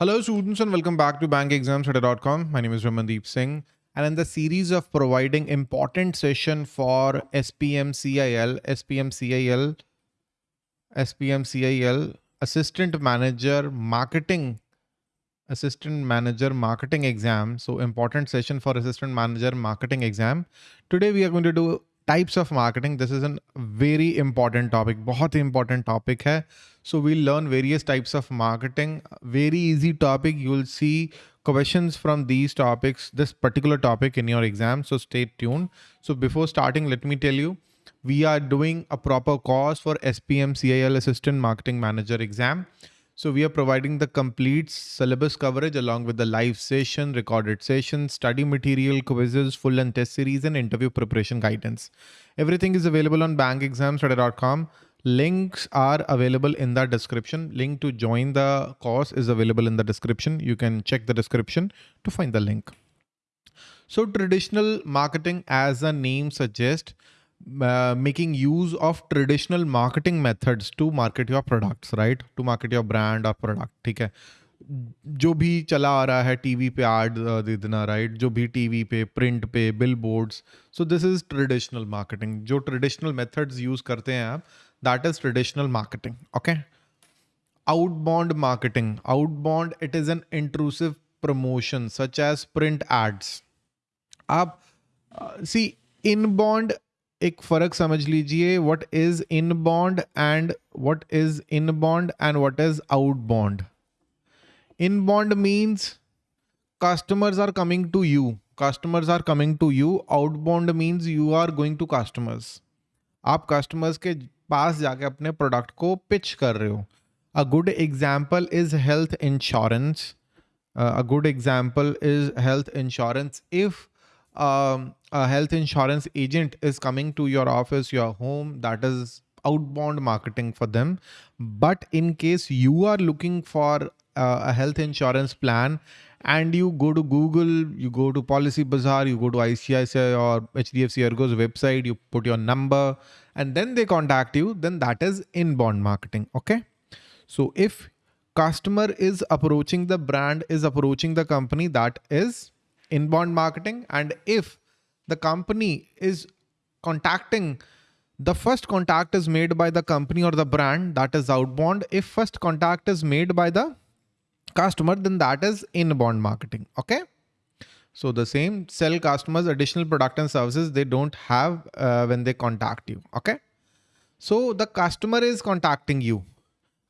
Hello students and welcome back to bankexamstoday.com. My name is Ramandeep Singh and in the series of providing important session for SPMCIL, SPMCIL, SPMCIL, Assistant Manager Marketing, Assistant Manager Marketing Exam. So important session for Assistant Manager Marketing Exam. Today we are going to do types of marketing. This is a very important topic, बहुत important topic है. So we'll learn various types of marketing. Very easy topic. You will see questions from these topics, this particular topic in your exam. So stay tuned. So before starting, let me tell you, we are doing a proper course for SPM CIL Assistant Marketing Manager exam. So we are providing the complete syllabus coverage along with the live session, recorded sessions, study material, quizzes, full and test series, and interview preparation guidance. Everything is available on bankexamstoday.com Links are available in the description. Link to join the course is available in the description. You can check the description to find the link. So traditional marketing as the name suggests uh, making use of traditional marketing methods to market your products right to market your brand or product ठीक है जो भी चला आ रहा है TV पे add दे देना right जो भी टीवी पे प्रिंट पे billboards so this is traditional marketing जो ट्रेडिशनल मेथड्स यूज करते हैं आप that is traditional marketing okay outbound marketing outbound it is an intrusive promotion such as print ads आप सी इनबॉन्ड एक फर्क समझ लीजिए what is in bond and what is in bond and what is out bond in bond means customers are coming to you customers are coming to you outbound means you are going to customers आप customers के पास जाके अपने product को pitch कर रहे हो a good example is health insurance a good example is health insurance if um, a health insurance agent is coming to your office, your home, that is outbound marketing for them. But in case you are looking for uh, a health insurance plan and you go to Google, you go to Policy Bazaar, you go to ICICI or HDFC Ergo's website, you put your number and then they contact you, then that is inbound marketing. Okay. So if customer is approaching the brand, is approaching the company, that is inbound marketing. And if the company is contacting the first contact is made by the company or the brand that is outbound. If first contact is made by the customer, then that is inbound marketing. Okay. So the same sell customers additional product and services they don't have uh, when they contact you. Okay. So the customer is contacting you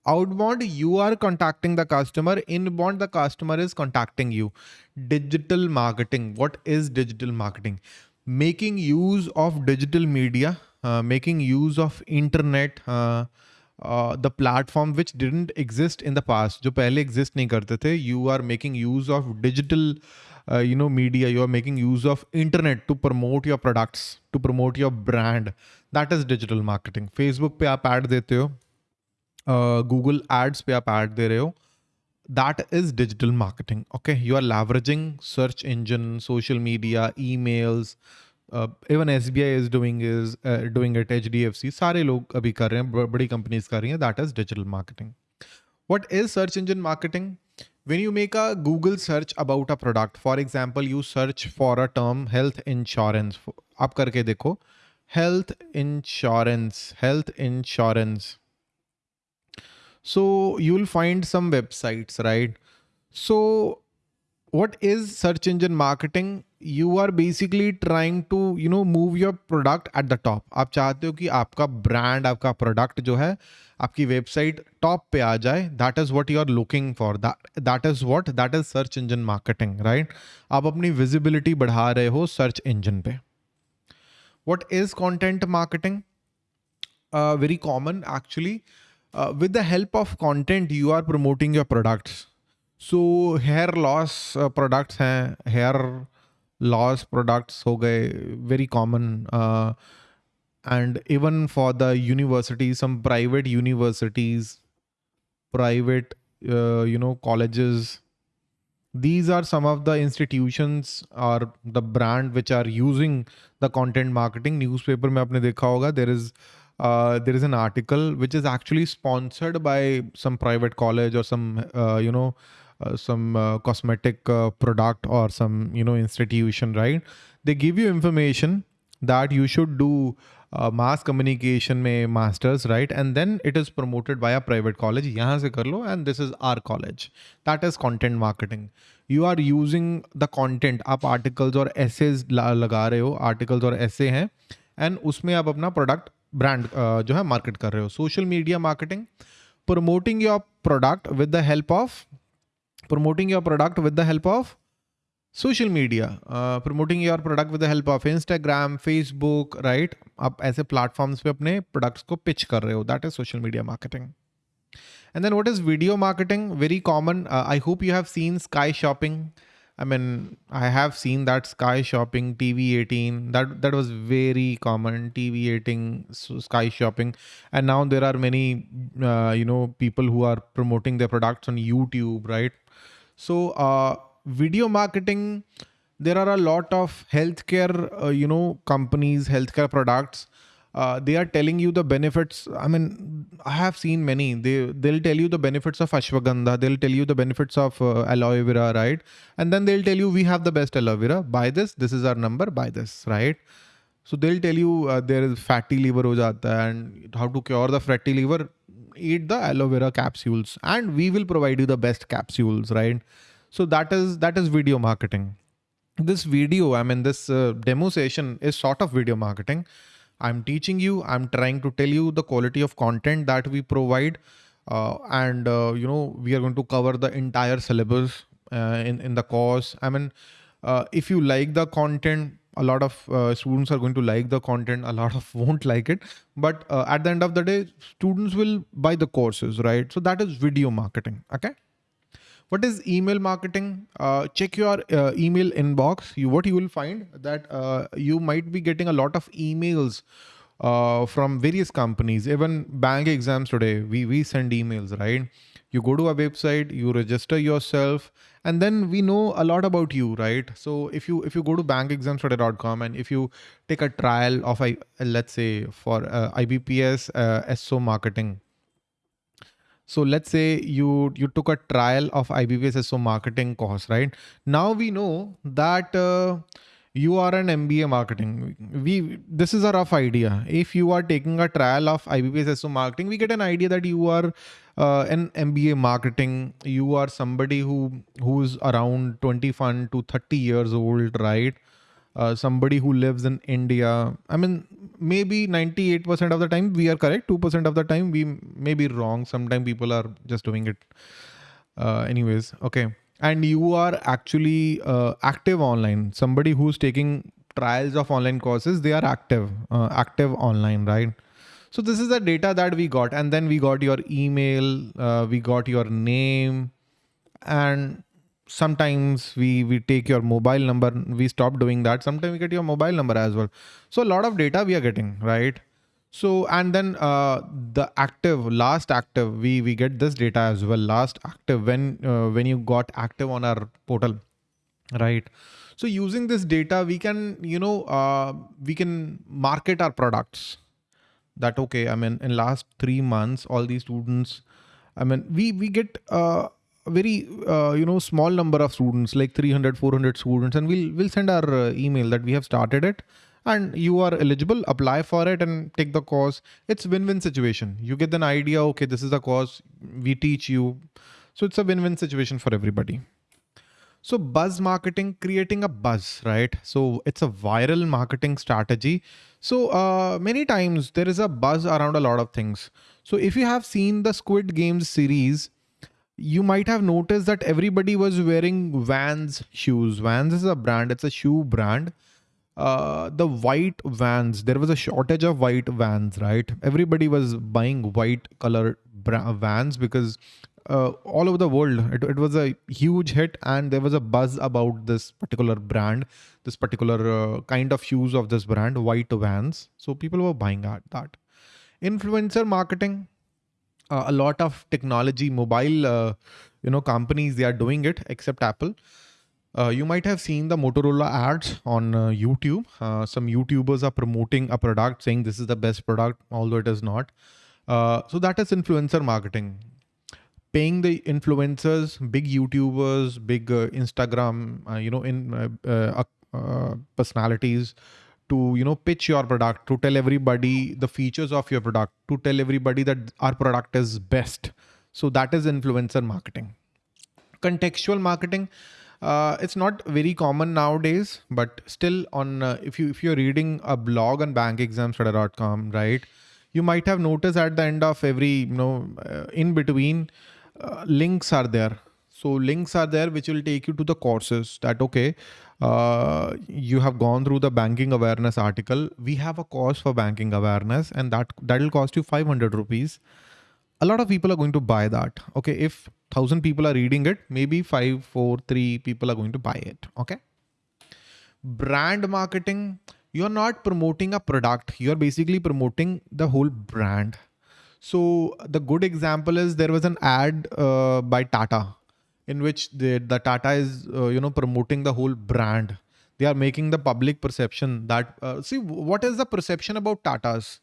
outbound you are contacting the customer inbound the customer is contacting you digital marketing what is digital marketing making use of digital media uh, making use of internet uh, uh, the platform which didn't exist in the past जो पहले exist नहीं करते थे you are making use of digital uh, you know media you are making use of internet to promote your products to promote your brand that is digital marketing Facebook पे आप ad देते हो Google ads पे आप add दे रहे हो that is digital marketing okay you are leveraging search engine social media emails uh, even SBI is doing is uh, doing it HDFC सारे लोग अभी कर रहे हैं बड़ी कंपनीज कर रही हैं that is digital marketing what is search engine marketing When you make a Google search about a product for example you search for a term health insurance आप करके देखो health insurance health insurance so you'll find some websites, right? So what is search engine marketing? You are basically trying to, you know, move your product at the top. आप चाहते हो कि आपका brand, आपका product जो है आपकी website top पे आ जाए that is what you are looking for that is what that is search engine marketing right आप अपनी विजिबिलिटी बढ़ा रहे हो सर्च इंजन पे। What is content marketing very common actually with the help of content you are promoting your products so hair loss products हैं hair loss products हो गए very common uh, and even for the universities some private universities private uh, you know colleges these are some of the institutions or the brand which are using the content marketing. Newspaper mein aapne dekha hoga there is uh, there is an article which is actually sponsored by some private college or some uh, you know uh, some uh, cosmetic uh, product or some you know institution right? They give you information that you should do mass communication में masters right and then it is promoted by a private college यहाँ से कर लो and this is our college that is content marketing you are using the content आप articles और essays लगा रहे हो. Articles और एसे हैं. एंड उसमें आप अपना प्रोडक्ट ब्रांड जो है मार्केट कर रहे हो. Social media marketing promoting your product with the help of promoting your product with the help of social media uh, promoting your product with the help of instagram facebook right आप ऐसे platforms पे अपने products को pitch कर रहे हो that is social media marketing and then what is video marketing very common uh, i hope you have seen sky shopping I mean, I have seen that Sky Shopping, TV18, that that was very common. TV18, Sky Shopping, and now there are many, uh, you know, people who are promoting their products on YouTube, right? So, uh, video marketing. There are a lot of healthcare, uh, you know, companies, healthcare products uh, they are telling you the benefits. I mean, I have seen many. They they'll tell you the benefits of ashwagandha. They'll tell you the benefits of uh, aloe vera, right? And then they'll tell you we have the best aloe vera. Buy this. This is our number. Buy this, right? So they'll tell you uh, there is fatty liver ho jata and how to cure the fatty liver. Eat the aloe vera capsules, and we will provide you the best capsules, right? So that is that is video marketing. This video, I mean, this uh, demo session is sort of video marketing I'm teaching you, I'm trying to tell you the quality of content that we provide. Uh, and, uh, you know, we are going to cover the entire syllabus uh, in, in the course. I mean, uh, if you like the content, a lot of uh, students are going to like the content, a lot of won't like it. But uh, at the end of the day, students will buy the courses, right? So that is video marketing, okay? What is email marketing? Uh, check your uh, email inbox. You what you will find that uh, you might be getting a lot of emails uh, from various companies. Even bank exams today, we we send emails, right? You go to a website, you register yourself, and then we know a lot about you, right? So if you if you go to bankexamstoday.com and if you take a trial of I let's say for uh, IBPS uh, SO marketing so let's say you you took a trial of IBPS SO marketing course, right? Now we know that uh, you are an MBA marketing. We this is a rough idea. If you are taking a trial of IBPS SO marketing, we get an idea that you are uh, an MBA marketing. You are somebody who who's around 21 to 30 years old, right? Uh, somebody who lives in India. I mean, maybe 98% of the time we are correct. 2% of the time we may be wrong. Sometimes people are just doing it. Uh, anyways, okay. And you are actually uh, active online. Somebody who's taking trials of online courses, they are active, uh, active online, right? So this is the data that we got. And then we got your email, uh, we got your name and sometimes we we take your mobile number we stop doing that. Sometimes we get your mobile number as well. So a lot of data we are getting right? So and then uh, the active last active we we get this data as well. Last active when uh, when you got active on our portal right? So using this data we can you know uh, we can market our products. That okay i mean in last 3 months all these students i mean we we get uh, very uh, you know small number of students like 300 400 students and we'll we'll send our uh, email that we have started it and you are eligible apply for it and take the course. It's win-win situation. You get an idea okay this is the course we teach you. So it's a win-win situation for everybody. So buzz marketing creating a buzz right? So it's a viral marketing strategy. So uh, many times there is a buzz around a lot of things. So if you have seen the squid games series you might have noticed that everybody was wearing Vans shoes. Vans is a brand, it's a shoe brand. Uh, the white Vans, there was a shortage of white Vans, right? Everybody was buying white color Vans because uh, all over the world, it, it was a huge hit and there was a buzz about this particular brand, this particular uh, kind of shoes of this brand, white Vans. So people were buying that. Influencer marketing, uh, a lot of technology, mobile, uh, you know, companies, they are doing it except Apple. Uh, you might have seen the Motorola ads on uh, YouTube. Uh, some YouTubers are promoting a product saying this is the best product, although it is not. Uh, so that is influencer marketing. Paying the influencers, big YouTubers, big Instagram, you know, in personalities to you know pitch your product, to tell everybody the features of your product, to tell everybody that our product is best. So that is influencer marketing. Contextual marketing uh, it's not very common nowadays, but still on uh, if you if you're reading a blog on bankexamstoday.com, right, you might have noticed at the end of every you know uh, in between uh, links are there. So links are there which will take you to the courses that okay, uh, you have gone through the banking awareness article. We have a course for banking awareness, and that that will cost you 500 rupees a lot of people are going to buy that. Okay. If thousand people are reading it, maybe five, four, three people are going to buy it. Okay. Brand marketing, you're not promoting a product. You're basically promoting the whole brand. So the good example is there was an ad uh, by Tata in which the, the Tata is, uh, you know, promoting the whole brand. They are making the public perception that, uh, see, what is the perception about Tatas?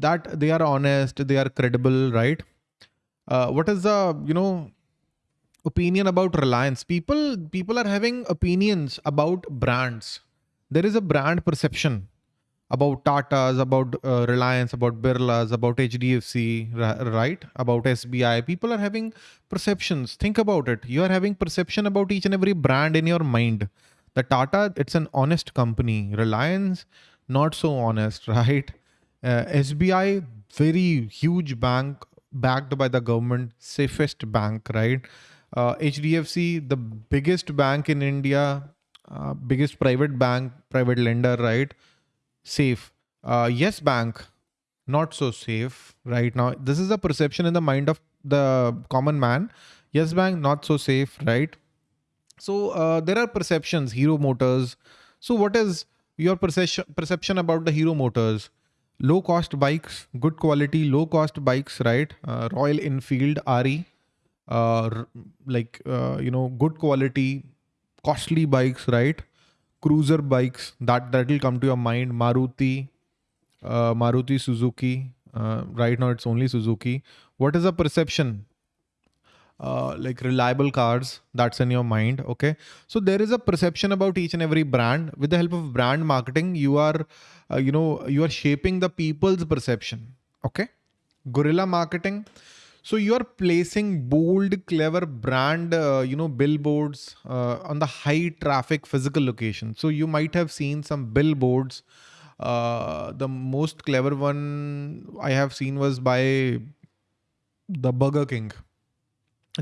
that they are honest, they are credible, right? Uh, what is the, you know, opinion about Reliance? People, people are having opinions about brands. There is a brand perception about Tata's, about uh, Reliance, about Birla's, about HDFC, right? About SBI. People are having perceptions. Think about it. You are having perception about each and every brand in your mind. The Tata, it's an honest company. Reliance, not so honest, right? Uh, SBI, very huge bank backed by the government, safest bank, right? Uh, HDFC, the biggest bank in India, uh, biggest private bank, private lender, right? Safe. Uh, yes Bank, not so safe right now. This is a perception in the mind of the common man. Yes Bank, not so safe, right? So uh, there are perceptions, Hero Motors. So what is your perception perception about the Hero Motors? low cost bikes, good quality, low cost bikes, right? Uh, Royal Enfield RE, uh, like, uh, you know, good quality, costly bikes, right? Cruiser bikes that, that will come to your mind. Maruti, uh, Maruti Suzuki, uh, right now it's only Suzuki. What is the perception? Uh, like reliable cars that's in your mind okay so there is a perception about each and every brand with the help of brand marketing you are uh, you know you are shaping the people's perception okay guerrilla marketing so you are placing bold clever brand uh, you know billboards uh, on the high traffic physical location. So you might have seen some billboards uh, the most clever one i have seen was by the burger king.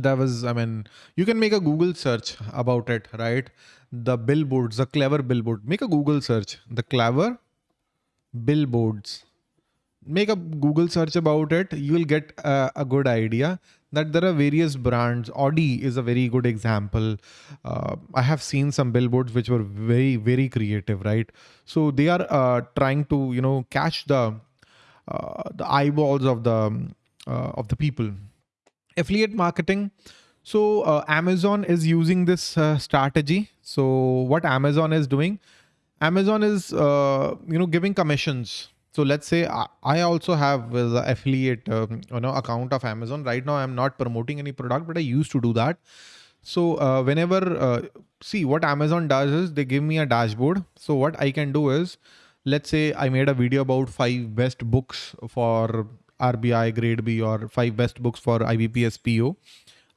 That was i mean you can make a google search about it right? The billboards the clever billboard. Make a google search. The clever billboards make a google search about it you will get a, good idea that there are various brands audi is a very good example uh, i have seen some billboards which were very very creative right so they are uh, trying to you know catch the uh, the eyeballs of the uh, of the people affiliate marketing. So uh, Amazon is using this strategy. So what Amazon is doing, Amazon is you know giving commissions. So let's say I also have the affiliate um, you know account of Amazon. Right now I'm not promoting any product, but I used to do that. So uh, whenever uh, see what Amazon does is they give me a dashboard. So what I can do is let's say I made a video about five best books for RBI grade B or five best books for IBPS PO.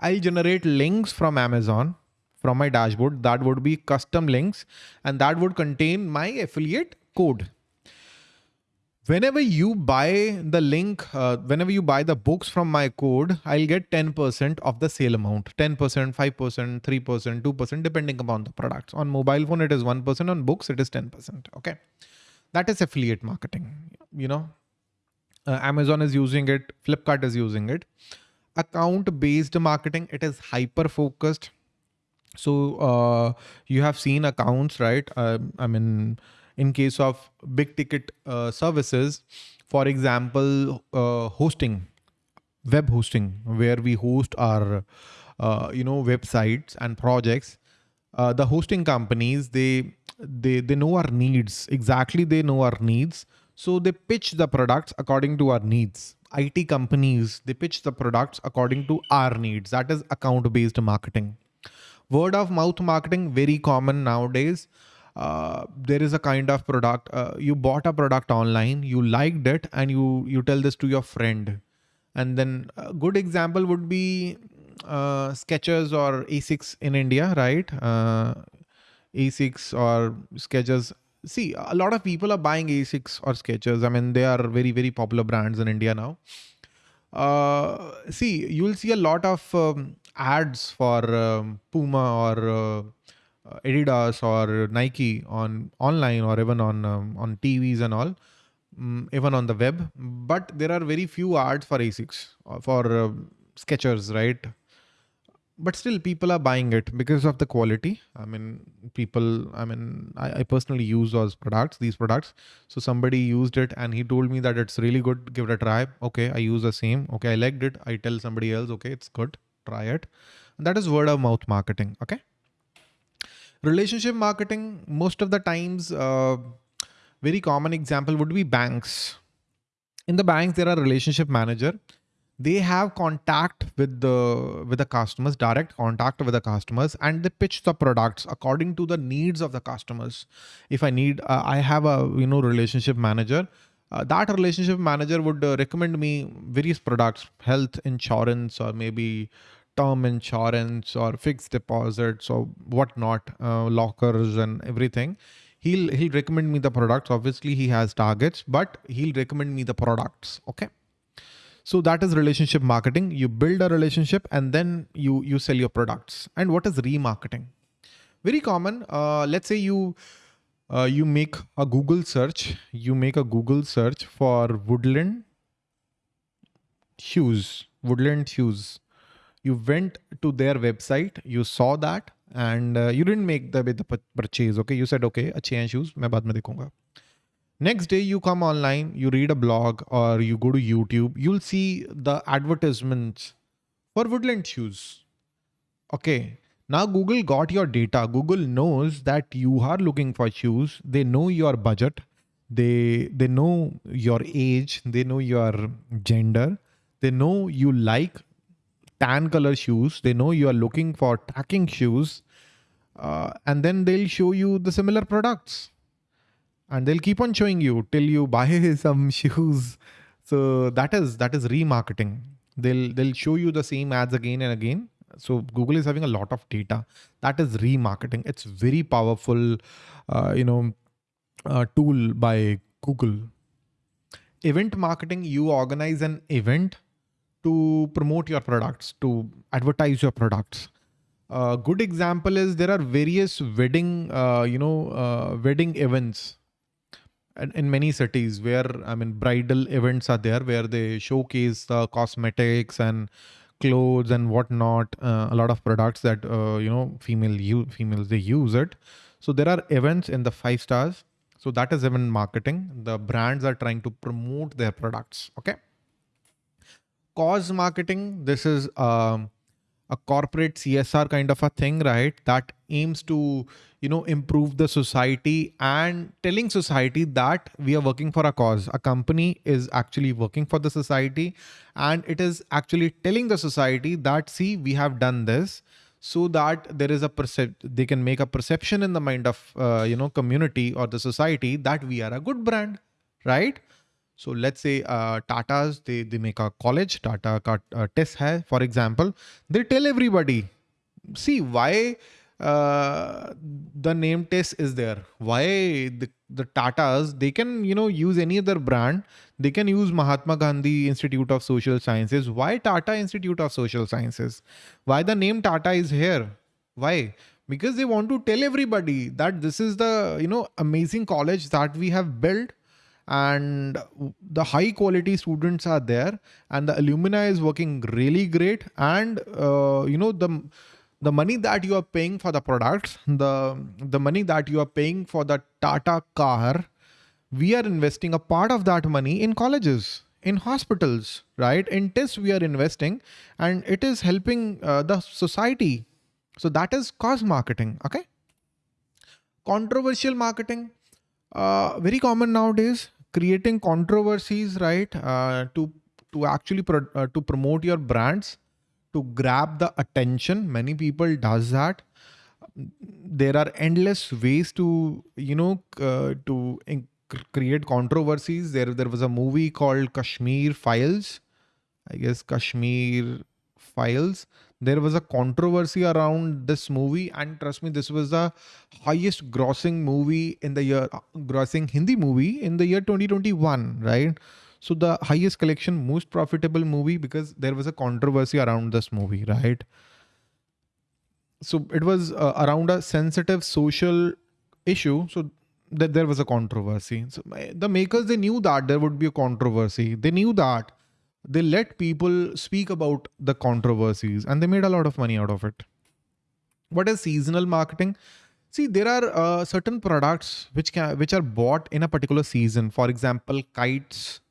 I'll generate links from Amazon from my dashboard. That would be custom links and that would contain my affiliate code. Whenever you buy the link, uh, whenever you buy the books from my code, I'll get 10% of the sale amount, 10%, 5%, 3%, 2%, depending upon the products. On mobile phone, it is 1%. On books, it is 10%. Okay. That is affiliate marketing. You know, uh, Amazon is using it, Flipkart is using it. Account based marketing, it is hyper focused. So uh, you have seen accounts, right? Uh, I mean, in case of big ticket uh, services, for example, uh, hosting, web hosting, where we host our, uh, you know, websites and projects. uh, the hosting companies they they they know our needs exactly they know our needs. So they pitch the products according to our needs. It companies they pitch the products according to our needs. That is account based marketing. Word of mouth marketing very common nowadays uh, there is a kind of product uh, you bought a product online you liked it and you you tell this to your friend and then a good example would be uh, Skechers or Asics in India, right? Uh, Asics or Skechers. See, a lot of people are buying Asics or Skechers. I mean, they are very, very popular brands in India now. Uh, see, you will see a lot of um, ads for um, Puma or uh, Adidas or Nike on online or even on um, on TVs and all, um, even on the web. But there are very few ads for Asics uh, for uh, Skechers, right? but still people are buying it because of the quality. I mean people i mean I, I, personally use those products these products. So somebody used it and he told me that it's really good. Give it a try. Okay i use the same. Okay i liked it. I tell somebody else okay it's good. Try it. And that is word of mouth marketing okay relationship marketing most of the times uh, very common example would be banks. In the banks there are relationship manager. They have contact with the with the customers direct contact with the customers and they pitch the products according to the needs of the customers. If i need uh, i have a you know relationship manager uh, that relationship manager would uh, recommend me various products health insurance or maybe term insurance or fixed deposits or whatnot uh, lockers and everything he'll he'll recommend me the products obviously he has targets but he'll recommend me the products okay so that is relationship marketing. You build a relationship and then you you sell your products. And what is remarketing? Very common. Uh, let's say you uh, you make a Google search. You make a Google search for woodland shoes. Woodland shoes You went to their website. You saw that and uh, you didn't make the, the purchase. Okay, you said okay, अच्छे हैं shoes. मैं बाद में देखूंगा. Next day, you come online, you read a blog or you go to YouTube, you'll see the advertisements for woodland shoes. Okay. Now Google got your data. Google knows that you are looking for shoes. They know your budget. They they know your age. They know your gender. They know you like tan color shoes. They know you are looking for tracking shoes. Uh, and then they'll show you the similar products. And they'll keep on showing you till you buy some shoes. So that is that is remarketing. They'll they'll show you the same ads again and again. So google is having a lot of data. That is remarketing. It's very powerful uh, you know uh, tool by google. Event marketing you organize an event to promote your products to advertise your products a good example is there are various wedding uh, you know uh, wedding events in many cities where I mean bridal events are there where they showcase the cosmetics and clothes and whatnot, uh, a lot of products that uh, you know female females they use it. So there are events in the five stars. So that is event marketing. The brands are trying to promote their products. Okay. Cause marketing. This is um, a corporate CSR kind of a thing, right? That aims to, you know, improve the society and telling society that we are working for a cause. A company is actually working for the society and it is actually telling the society that, see, we have done this so that there is a percep they can make a perception in the mind of, uh, you know, community or the society that we are a good brand, right? So let's say uh, Tata's, they, they make a college, Tata ka uh, for example, they tell everybody, see why uh, the name test is there. Why the, the Tatas, they can, you know, use any other brand. They can use Mahatma Gandhi Institute of Social Sciences. Why Tata Institute of Social Sciences? Why the name Tata is here? Why? Because they want to tell everybody that this is the, you know, amazing college that we have built and the high quality students are there and the alumni is working really great and uh, you know the the money that you are paying for the products the the money that you are paying for the tata car we are investing a part of that money in colleges in hospitals right in tests we are investing and it is helping uh, the society So that is cause marketing. Okay. Controversial marketing, uh, very common nowadays. Creating controversies, right? Uh, to to actually pro uh, to promote your brands, to grab the attention. Many people does that. There are endless ways to you know uh, to create controversies. There there was a movie called Kashmir Files. I guess Kashmir Files there was a controversy around this movie and trust me this was the highest grossing movie in the year grossing hindi movie in the year 2021 right? So the highest collection most profitable movie because there was a controversy around this movie right? So it was uh, around a sensitive social issue so that there was a controversy. So the makers they knew that there would be a controversy. They knew that they let people speak about the controversies and they made a lot of money out of it. What is seasonal marketing? See, there are uh, certain products which can which are bought in a particular season. For example, kites.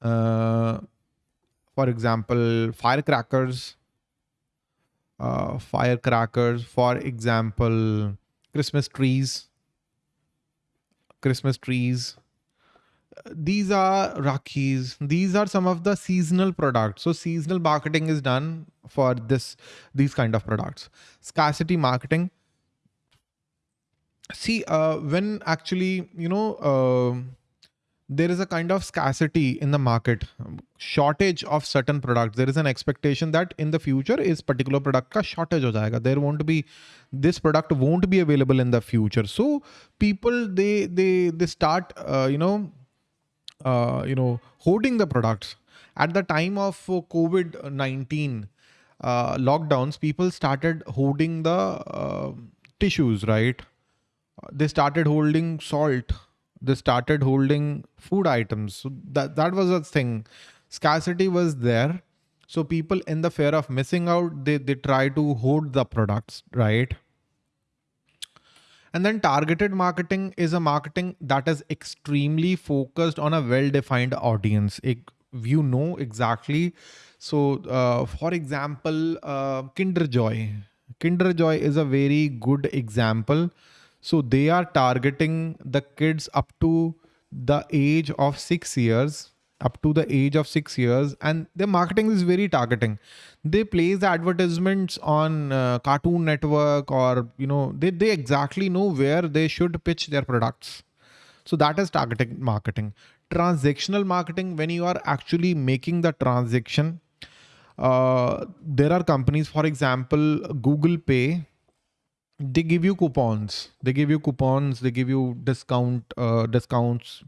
Uh, for example, firecrackers. Uh, firecrackers. For example, Christmas trees. Christmas trees these are Rakhis. These are some of the seasonal products. So seasonal marketing is done for this these kind of products. Scarcity marketing. See, uh, when actually, you know, uh, there is a kind of scarcity in the market, shortage of certain products. There is an expectation that in the future is particular product ka shortage ho jayega. There won't be this product won't be available in the future. So people they they they start uh, you know uh, you know, hoarding the products. At the time of COVID-19 uh, lockdowns, people started hoarding the uh, tissues, right? They started holding salt. They started holding food items. So that, that was a thing. Scarcity was there. So people in the fear of missing out, they, they try to hoard the products, right? And then targeted marketing is a marketing that is extremely focused on a well-defined audience. It, you know exactly. So uh, for example, uh, Kinder Joy. Kinder Joy is a very good example. So they are targeting the kids up to the age of six years up to the age of six years and their marketing is very targeting. They place advertisements on uh, cartoon network or you know they, they exactly know where they should pitch their products. So that is targeting marketing. Transactional marketing when you are actually making the transaction uh, there are companies for example google pay they give you coupons. They give you coupons. They give you discount uh, discounts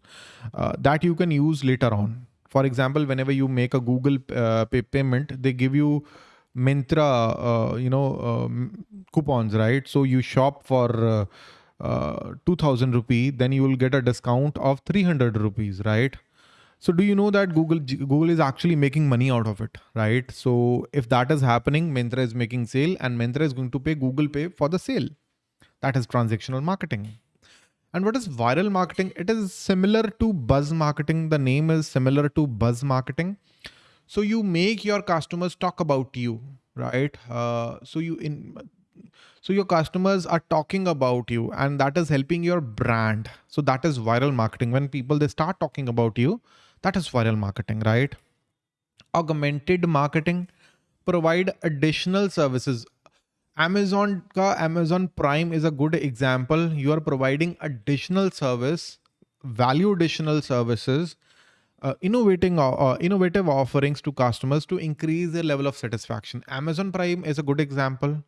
uh, that you can use later on. For example whenever you make a google uh, pay payment they give you Myntra uh, you know um, coupons right? So you shop for uh, uh 2000 rupee then you will get a discount of 300 rupees right so do you know that Google Google is actually making money out of it, right? So if that is happening, Myntra is making sale and Myntra is going to pay Google Pay for the sale. That is transactional marketing. And what is viral marketing? It is similar to buzz marketing. The name is similar to buzz marketing. So you make your customers talk about you, right? Uh, so you in so your customers are talking about you and that is helping your brand. So that is viral marketing. When people they start talking about you, that is viral marketing, right? Augmented marketing provide additional services. Amazon ka Amazon Prime is a good example. You are providing additional service, value additional services, uh, innovating uh, uh, innovative offerings to customers to increase their level of satisfaction. Amazon Prime is a good example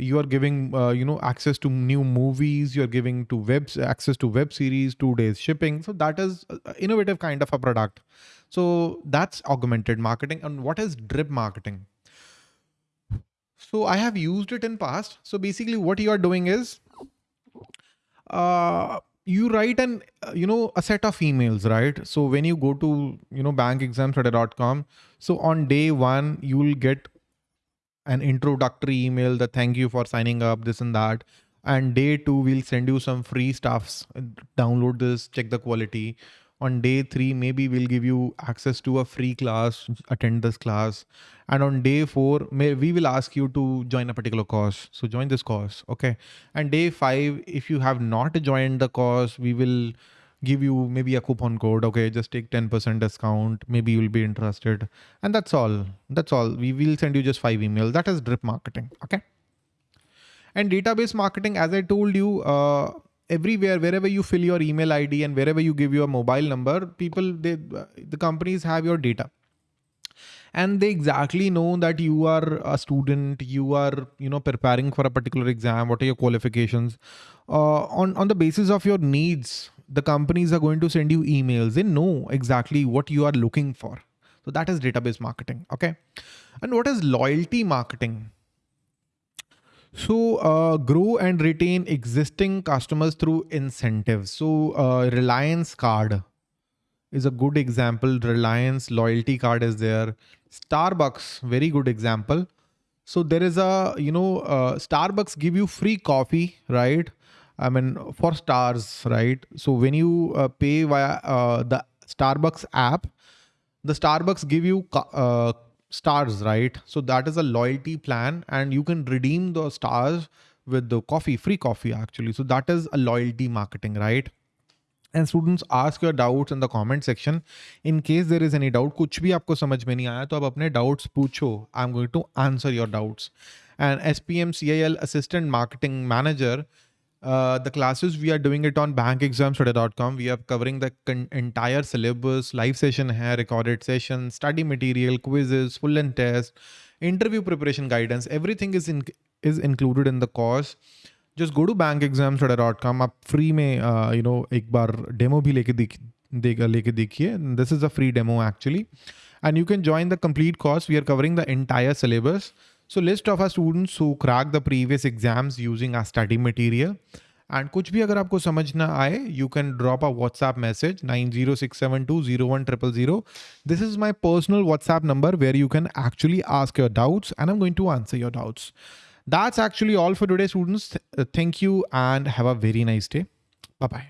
you are giving uh, you know access to new movies you're giving to webs access to web series two days shipping. So that is innovative kind of a product. So that's augmented marketing. And what is drip marketing? So i have used it in past. So basically what you are doing is uh, you write an uh, you know a set of emails right? So when you go to you know bankexamstoday.com so on day one you will get an introductory email that thank you for signing up, this and that. And day two, we'll send you some free stuffs. Download this, check the quality. on day three, maybe we'll give you access to a free class, attend this class. And on day four, may, we will ask you to join a particular course. So join this course. Okay. And day five, if you have not joined the course, we will give you maybe a coupon code. Okay. Just take 10% discount. Maybe you'll be interested. And that's all. That's all. We will send you just five emails. That is drip marketing. Okay. And database marketing, as I told you, uh, everywhere wherever you fill your email id and wherever you give your mobile number people they the companies have your data and they exactly know that you are a student you are you know preparing for a particular exam what are your qualifications uh, on on the basis of your needs the companies are going to send you emails they know exactly what you are looking for so that is database marketing okay and what is loyalty marketing so uh, grow and retain existing customers through incentives. So uh, Reliance card is a good example. Reliance loyalty card is there. Starbucks, very good example. So there is a, you know, uh, Starbucks give you free coffee, right? I mean, for stars, right? So when you uh, pay via uh, the Starbucks app, the Starbucks give you uh, stars, right? So that is a loyalty plan and you can redeem the stars with the coffee, free coffee actually. So that is a loyalty marketing, right? And students ask your doubts in the comment section. In case there is any doubt, कुछ भी आपको समझ में नहीं आया तो आप अपने doubts पूछो. I'm going to answer your doubts. And SPM CIL Assistant Marketing Manager uh, the classes we are doing it on bankexamstoday.com we are covering the entire syllabus live session here recorded session study material quizzes full and test interview preparation guidance. Everything is in is included in the course. Just go to bankexamstoday.com Up free me uh, you know एक बार demo भी लेके देख देगा लेके देखिए. This is a free demo actually. And you can join the complete course. We are covering the entire syllabus. So list of our students who cracked the previous exams using our study material. And कुछ भी अगर आपको समझ ना आए you can drop a WhatsApp message 906720100. This is my personal WhatsApp number where you can actually ask your doubts and I'm going to answer your doubts. That's actually all for today students. Thank you and have a very nice day. Bye-bye.